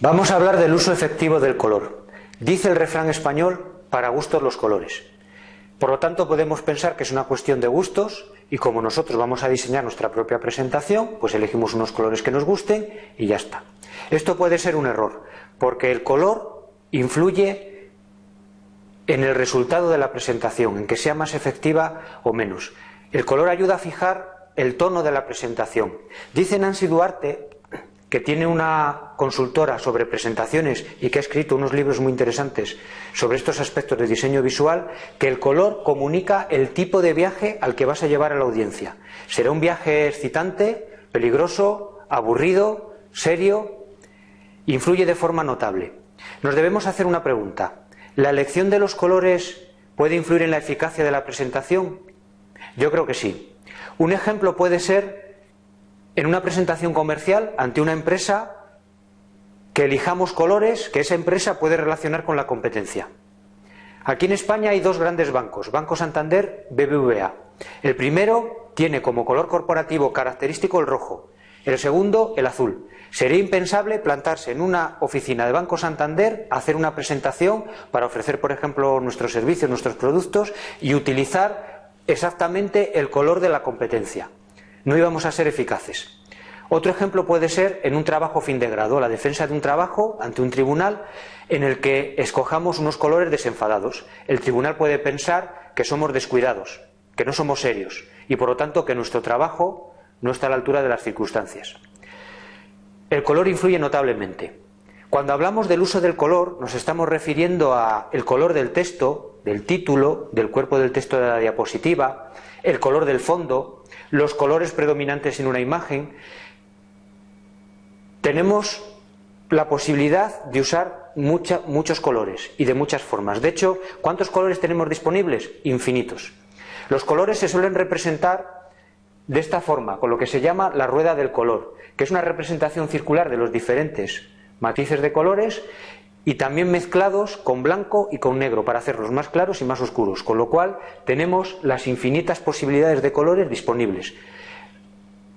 Vamos a hablar del uso efectivo del color. Dice el refrán español, para gustos los colores. Por lo tanto, podemos pensar que es una cuestión de gustos y como nosotros vamos a diseñar nuestra propia presentación, pues elegimos unos colores que nos gusten y ya está. Esto puede ser un error, porque el color influye en el resultado de la presentación, en que sea más efectiva o menos. El color ayuda a fijar el tono de la presentación. Dice Nancy Duarte que tiene una consultora sobre presentaciones y que ha escrito unos libros muy interesantes sobre estos aspectos de diseño visual, que el color comunica el tipo de viaje al que vas a llevar a la audiencia. Será un viaje excitante, peligroso, aburrido, serio, influye de forma notable. Nos debemos hacer una pregunta. ¿La elección de los colores puede influir en la eficacia de la presentación? Yo creo que sí. Un ejemplo puede ser en una presentación comercial ante una empresa que elijamos colores que esa empresa puede relacionar con la competencia. Aquí en España hay dos grandes bancos, Banco Santander, BBVA. El primero tiene como color corporativo característico el rojo, el segundo el azul. Sería impensable plantarse en una oficina de Banco Santander, hacer una presentación para ofrecer, por ejemplo, nuestros servicios, nuestros productos y utilizar exactamente el color de la competencia no íbamos a ser eficaces. Otro ejemplo puede ser en un trabajo fin de grado, la defensa de un trabajo ante un tribunal en el que escojamos unos colores desenfadados. El tribunal puede pensar que somos descuidados, que no somos serios y por lo tanto que nuestro trabajo no está a la altura de las circunstancias. El color influye notablemente. Cuando hablamos del uso del color nos estamos refiriendo a el color del texto, del título, del cuerpo del texto de la diapositiva, el color del fondo, los colores predominantes en una imagen, tenemos la posibilidad de usar muchos colores y de muchas formas. De hecho, ¿cuántos colores tenemos disponibles? Infinitos. Los colores se suelen representar de esta forma, con lo que se llama la rueda del color, que es una representación circular de los diferentes matices de colores y también mezclados con blanco y con negro para hacerlos más claros y más oscuros, con lo cual tenemos las infinitas posibilidades de colores disponibles.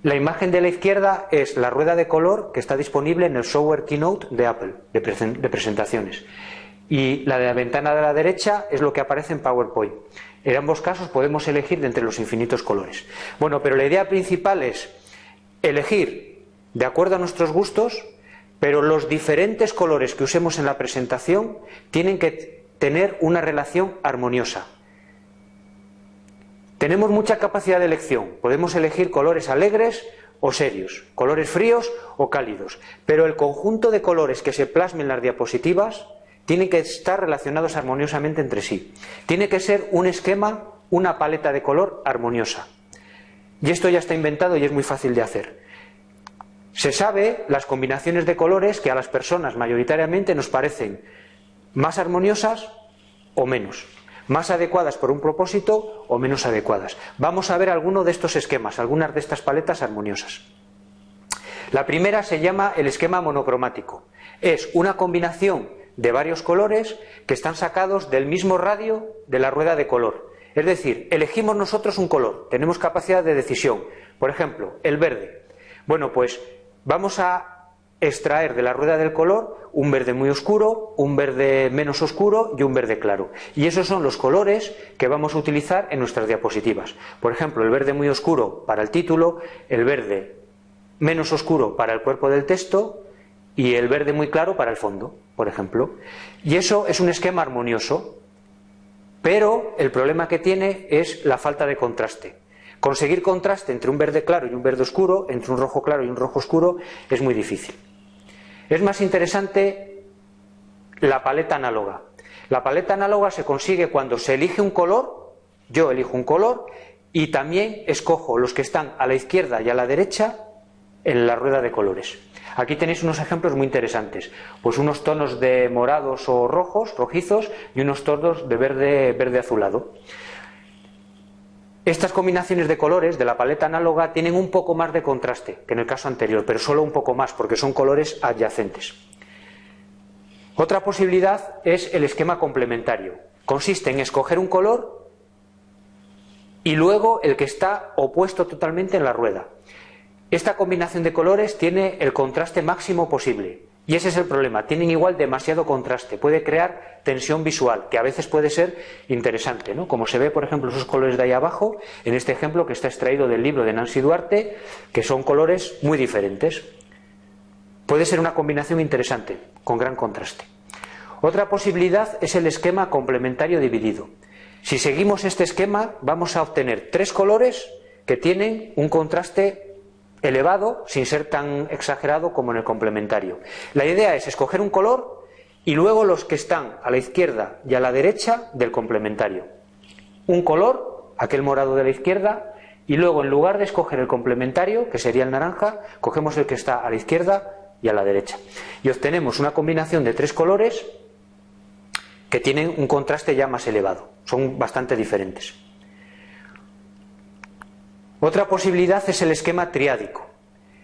La imagen de la izquierda es la rueda de color que está disponible en el software Keynote de Apple, de, presentaciones. Y la de la ventana de la derecha es lo que aparece en PowerPoint. En ambos casos podemos elegir de entre los infinitos colores. Bueno, pero la idea principal es elegir de acuerdo a nuestros gustos pero los diferentes colores que usemos en la presentación tienen que tener una relación armoniosa. Tenemos mucha capacidad de elección, podemos elegir colores alegres o serios, colores fríos o cálidos, pero el conjunto de colores que se plasmen en las diapositivas tiene que estar relacionados armoniosamente entre sí. Tiene que ser un esquema, una paleta de color armoniosa. Y esto ya está inventado y es muy fácil de hacer. Se sabe las combinaciones de colores que a las personas mayoritariamente nos parecen más armoniosas o menos, más adecuadas por un propósito o menos adecuadas. Vamos a ver alguno de estos esquemas, algunas de estas paletas armoniosas. La primera se llama el esquema monocromático. Es una combinación de varios colores que están sacados del mismo radio de la rueda de color. Es decir, elegimos nosotros un color, tenemos capacidad de decisión. Por ejemplo, el verde. Bueno, pues Vamos a extraer de la rueda del color un verde muy oscuro, un verde menos oscuro y un verde claro. Y esos son los colores que vamos a utilizar en nuestras diapositivas. Por ejemplo, el verde muy oscuro para el título, el verde menos oscuro para el cuerpo del texto y el verde muy claro para el fondo, por ejemplo. Y eso es un esquema armonioso, pero el problema que tiene es la falta de contraste. Conseguir contraste entre un verde claro y un verde oscuro, entre un rojo claro y un rojo oscuro, es muy difícil. Es más interesante la paleta análoga. La paleta análoga se consigue cuando se elige un color, yo elijo un color, y también escojo los que están a la izquierda y a la derecha en la rueda de colores. Aquí tenéis unos ejemplos muy interesantes, pues unos tonos de morados o rojos, rojizos, y unos tonos de verde, verde azulado. Estas combinaciones de colores de la paleta análoga tienen un poco más de contraste que en el caso anterior, pero solo un poco más porque son colores adyacentes. Otra posibilidad es el esquema complementario. Consiste en escoger un color y luego el que está opuesto totalmente en la rueda. Esta combinación de colores tiene el contraste máximo posible Y ese es el problema, tienen igual demasiado contraste, puede crear tensión visual, que a veces puede ser interesante, ¿no? Como se ve, por ejemplo, esos colores de ahí abajo, en este ejemplo que está extraído del libro de Nancy Duarte, que son colores muy diferentes. Puede ser una combinación interesante, con gran contraste. Otra posibilidad es el esquema complementario dividido. Si seguimos este esquema, vamos a obtener tres colores que tienen un contraste elevado sin ser tan exagerado como en el complementario. La idea es escoger un color y luego los que están a la izquierda y a la derecha del complementario. Un color, aquel morado de la izquierda, y luego en lugar de escoger el complementario, que sería el naranja, cogemos el que está a la izquierda y a la derecha. Y obtenemos una combinación de tres colores que tienen un contraste ya más elevado. Son bastante diferentes. Otra posibilidad es el esquema triádico.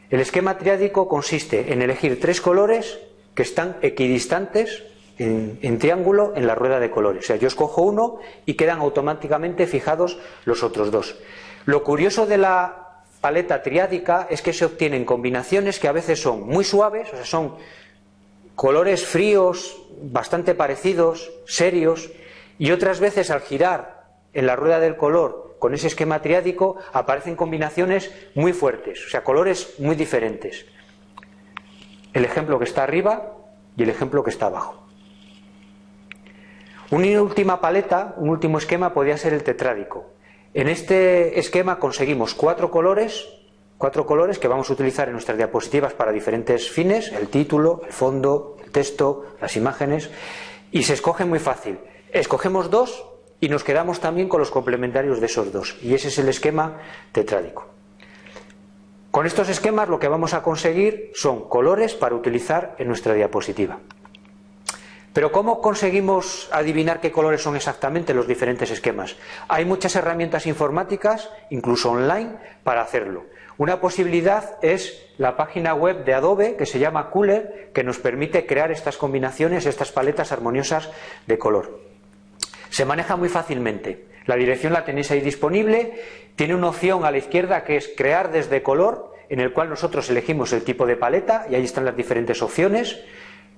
El esquema triádico consiste en elegir tres colores que están equidistantes en, triángulo en la rueda de colores. O sea, yo escojo uno y quedan automáticamente fijados los otros dos. Lo curioso de la paleta triádica es que se obtienen combinaciones que a veces son muy suaves, o sea, son colores fríos, bastante parecidos, serios, y otras veces al girar en la rueda del color con ese esquema triádico aparecen combinaciones muy fuertes, o sea, colores muy diferentes. El ejemplo que está arriba y el ejemplo que está abajo. Una última paleta, un último esquema podría ser el tetrádico. En este esquema conseguimos cuatro colores, cuatro colores que vamos a utilizar en nuestras diapositivas para diferentes fines, el título, el fondo, el texto, las imágenes, y se escoge muy fácil. Escogemos dos y nos quedamos también con los complementarios de esos dos. Y ese es el esquema tetrádico. Con estos esquemas lo que vamos a conseguir son colores para utilizar en nuestra diapositiva. Pero ¿cómo conseguimos adivinar qué colores son exactamente los diferentes esquemas? Hay muchas herramientas informáticas, incluso online, para hacerlo. Una posibilidad es la página web de Adobe que se llama Cooler, que nos permite crear estas combinaciones, estas paletas armoniosas de color. Se maneja muy fácilmente. La dirección la tenéis ahí disponible. Tiene una opción a la izquierda que es crear desde color, en el cual nosotros elegimos el tipo de paleta y ahí están las diferentes opciones,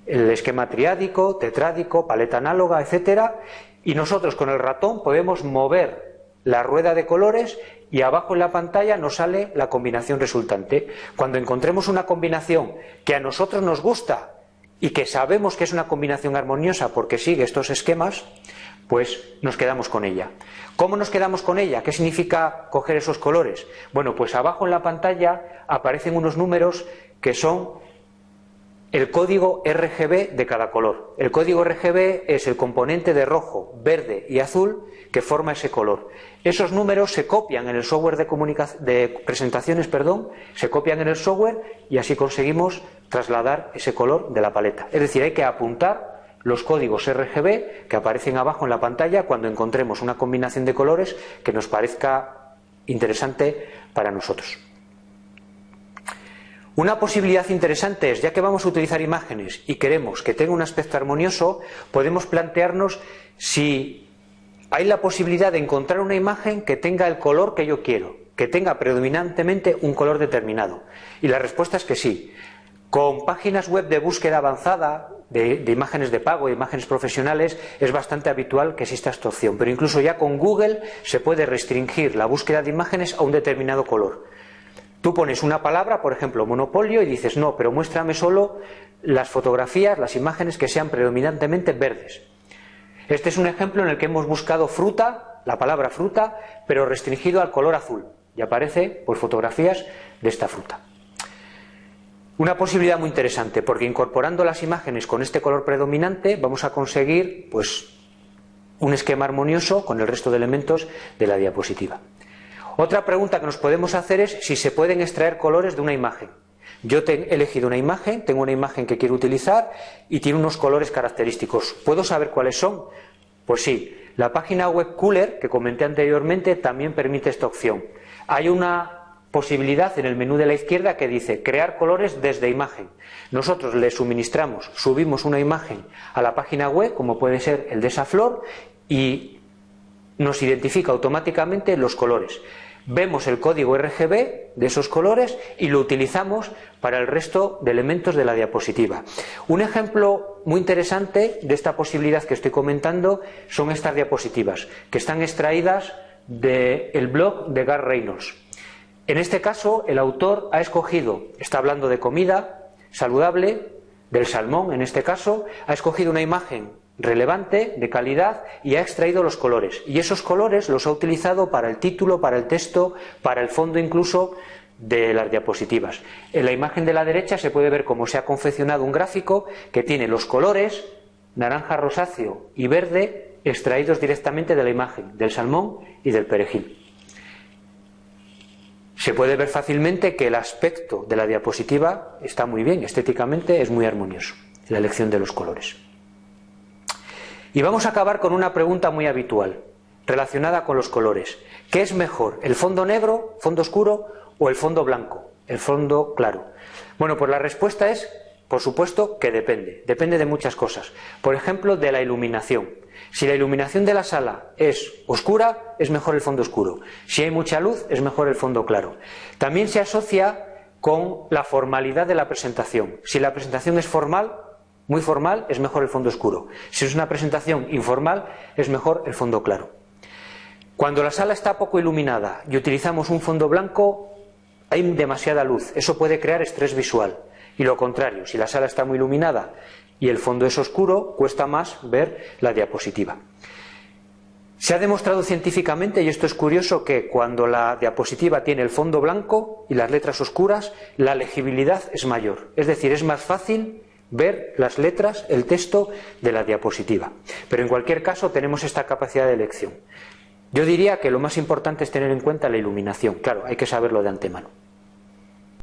el esquema triádico, tetrádico, paleta análoga, etcétera. Y nosotros con el ratón podemos mover la rueda de colores y abajo en la pantalla nos sale la combinación resultante. Cuando encontremos una combinación que a nosotros nos gusta y que sabemos que es una combinación armoniosa porque sigue estos esquemas, pues nos quedamos con ella. ¿Cómo nos quedamos con ella? ¿Qué significa coger esos colores? Bueno, pues abajo en la pantalla aparecen unos números que son el código RGB de cada color. El código RGB es el componente de rojo, verde y azul que forma ese color. Esos números se copian en el software de, de presentaciones, perdón, se copian en el software y así conseguimos trasladar ese color de la paleta. Es decir, hay que apuntar los códigos RGB que aparecen abajo en la pantalla cuando encontremos una combinación de colores que nos parezca interesante para nosotros. Una posibilidad interesante es, ya que vamos a utilizar imágenes y queremos que tenga un aspecto armonioso, podemos plantearnos si hay la posibilidad de encontrar una imagen que tenga el color que yo quiero, que tenga predominantemente un color determinado. Y la respuesta es que sí. Con páginas web de búsqueda avanzada, de, imágenes de pago, imágenes profesionales, es bastante habitual que exista esta opción. Pero incluso ya con Google se puede restringir la búsqueda de imágenes a un determinado color. Tú pones una palabra, por ejemplo, monopolio, y dices, no, pero muéstrame solo las fotografías, las imágenes que sean predominantemente verdes. Este es un ejemplo en el que hemos buscado fruta, la palabra fruta, pero restringido al color azul. Y aparece pues, fotografías de esta fruta. Una posibilidad muy interesante, porque incorporando las imágenes con este color predominante vamos a conseguir pues, un esquema armonioso con el resto de elementos de la diapositiva. Otra pregunta que nos podemos hacer es si se pueden extraer colores de una imagen. Yo he elegido una imagen, tengo una imagen que quiero utilizar y tiene unos colores característicos. ¿Puedo saber cuáles son? Pues sí, la página web Cooler que comenté anteriormente también permite esta opción. Hay una posibilidad en el menú de la izquierda que dice crear colores desde imagen. Nosotros le suministramos, subimos una imagen a la página web, como puede ser el de esa flor, y nos identifica automáticamente los colores. vemos el código RGB de esos colores y lo utilizamos para el resto de elementos de la diapositiva. Un ejemplo muy interesante de esta posibilidad que estoy comentando son estas diapositivas, que están extraídas del blog de Gar Reynolds. En este caso, el autor ha escogido, está hablando de comida saludable, del salmón en este caso, ha escogido una imagen relevante, de calidad, y ha extraído los colores. Y esos colores los ha utilizado para el título, para el texto, para el fondo incluso de las diapositivas. En la imagen de la derecha se puede ver cómo se ha confeccionado un gráfico que tiene los colores naranja rosáceo y verde extraídos directamente de la imagen del salmón y del perejil. Se puede ver fácilmente que el aspecto de la diapositiva está muy bien, estéticamente es muy armonioso, la elección de los colores. Y vamos a acabar con una pregunta muy habitual, relacionada con los colores. ¿Qué es mejor, el fondo negro, fondo oscuro o el fondo blanco, el fondo claro? Bueno, pues la respuesta es, por supuesto, que depende. Depende de muchas cosas. Por ejemplo, de la iluminación. Si la iluminación de la sala es oscura, es mejor el fondo oscuro. Si hay mucha luz, es mejor el fondo claro. También se asocia con la formalidad de la presentación. Si la presentación es formal, muy formal, es mejor el fondo oscuro. Si es una presentación informal, es mejor el fondo claro. Cuando la sala está poco iluminada y utilizamos un fondo blanco, hay demasiada luz. Eso puede crear estrés visual. Y lo contrario, si la sala está muy iluminada y el fondo es oscuro, cuesta más ver la diapositiva. Se ha demostrado científicamente, y esto es curioso, que cuando la diapositiva tiene el fondo blanco y las letras oscuras, la legibilidad es mayor. Es decir, es más fácil ver las letras, el texto de la diapositiva. Pero en cualquier caso tenemos esta capacidad de elección. Yo diría que lo más importante es tener en cuenta la iluminación. Claro, hay que saberlo de antemano.